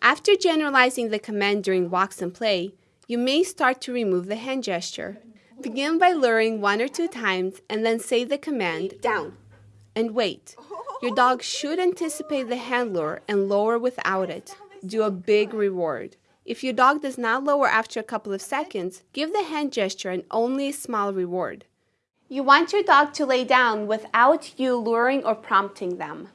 After generalizing the command during walks and play, you may start to remove the hand gesture. Begin by luring one or two times and then say the command down and wait. Your dog should anticipate the hand lure and lower without it. Do a big reward. If your dog does not lower after a couple of seconds, give the hand gesture and only a small reward. You want your dog to lay down without you luring or prompting them.